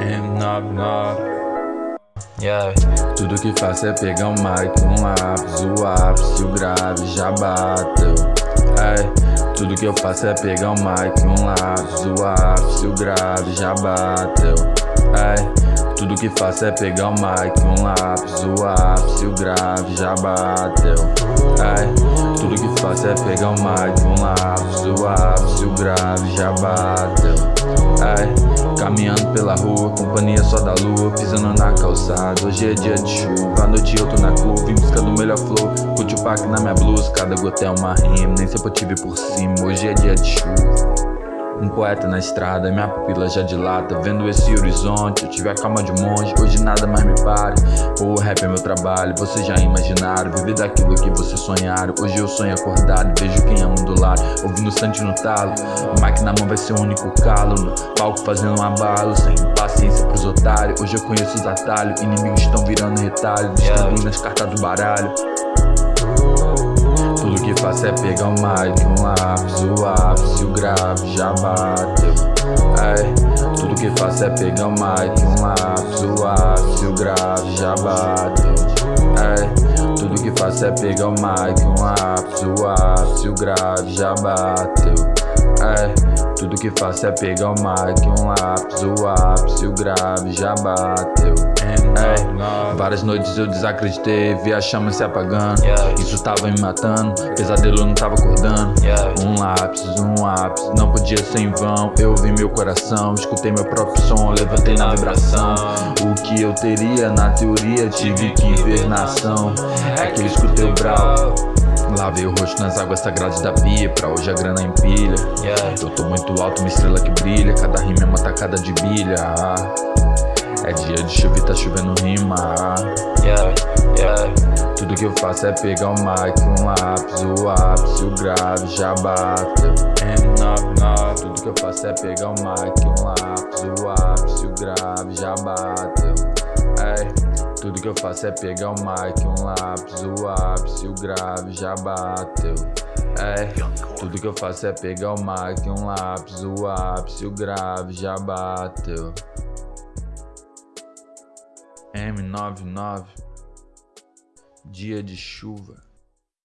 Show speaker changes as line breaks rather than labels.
M99 Yeah.
Tudo que faço é pegar um mic, um lápis, o ápice, o grave já bateu. Ei, tudo que eu faço é pegar um mic, um lápis, o ápice, o grave já bateu. Ei, tudo que faço é pegar um mic, um lápis, o ápice, o grave já bateu. Ei, tudo que faço é pegar um mic, um lápis, o ápice, o grave já bateu. Ei, caminhando pela rua, companhia só da lua, pisando na calçada. Hoje é dia de chuva, à noite eu tô na curva, em busca do melhor flow. Curte o pack na minha blusa, cada gota é uma rima, nem sempre eu tive por cima. Hoje é dia de chuva. Um poeta na estrada, minha pupila já dilata Vendo esse horizonte, eu tive a calma de um monge Hoje nada mais me pare, o rap é meu trabalho Vocês já imaginaram, viver daquilo que vocês sonharam. Hoje eu sonho acordado, vejo quem amo do lado Ouvindo Sante no talo, o mic na mão vai ser o único calo No palco fazendo um abalo, sem paciência pros otários. Hoje eu conheço os atalhos, inimigos estão virando retalho Distribuindo as cartas do baralho que faço é pegar um mic, um lápis, o ápice, o grave já bateu. Ei, tudo que faço é pegar um mic, um lápis, o ápice, o grave já bateu. Ei, tudo que faço é pegar um mic, um lápis, o ápice, o grave já bateu. Ei, tudo que faço é pegar um mic, um lápis, o ápice, o grave já bateu. Ei, várias noites eu desacreditei, vi a chama se apagando. Isso tava me matando, pesadelo não tava acordando. Um lápis, um lápis, não podia ser em vão. Eu ouvi meu coração, escutei meu próprio som, levantei na vibração. O que eu teria na teoria, tive que ver na ação. É que eu escutei o brau. Lavei o rosto nas águas sagradas da pia Pra hoje a grana empilha Eu tô muito alto, uma estrela que brilha. Cada rima é uma tacada de bilha. É dia de chuva e tá chovendo rima. Tudo que eu faço é pegar um mic, um lápis O ápice, o grave já bateu M99 Tudo que eu faço é pegar um mic, um lápis O ápice, o grave já bateu Ei. Tudo que eu faço é pegar um mic, um lápis, o ápice, o grave já bateu. É, tudo que eu faço é pegar um mic, um lápis, o ápice, o grave já bateu. M99 Dia de chuva